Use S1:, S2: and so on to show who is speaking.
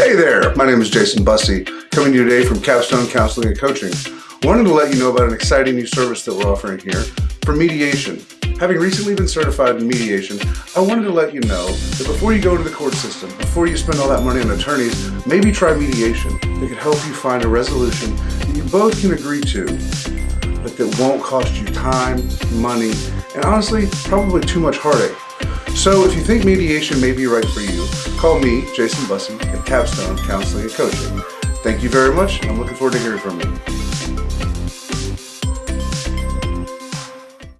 S1: Hey there, my name is Jason Bussey, coming to you today from Capstone Counseling and Coaching. Wanted to let you know about an exciting new service that we're offering here for mediation. Having recently been certified in mediation, I wanted to let you know that before you go to the court system, before you spend all that money on attorneys, maybe try mediation. It could help you find a resolution that you both can agree to, but that won't cost you time, money, and honestly, probably too much heartache. So if you think mediation may be right for you, call me, Jason Bussey, at Capstone Counseling and Coaching. Thank you very much. I'm looking forward to hearing from you.